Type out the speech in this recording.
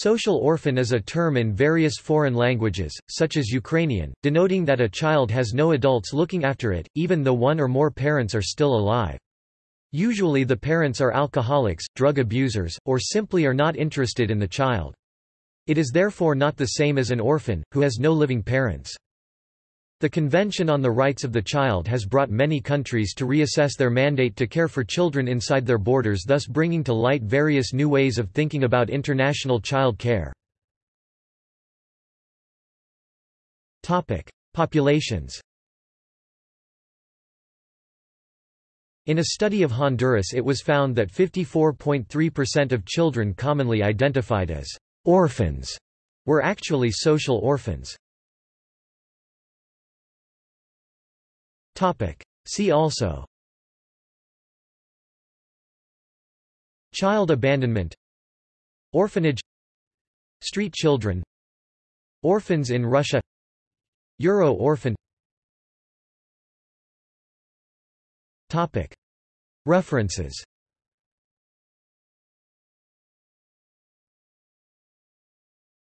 Social orphan is a term in various foreign languages, such as Ukrainian, denoting that a child has no adults looking after it, even though one or more parents are still alive. Usually the parents are alcoholics, drug abusers, or simply are not interested in the child. It is therefore not the same as an orphan, who has no living parents. The Convention on the Rights of the Child has brought many countries to reassess their mandate to care for children inside their borders thus bringing to light various new ways of thinking about international child care. Populations In a study of Honduras it was found that 54.3% of children commonly identified as orphans were actually social orphans. See also. Child abandonment. Orphanage. Street children. Orphans in Russia. Euro orphan. References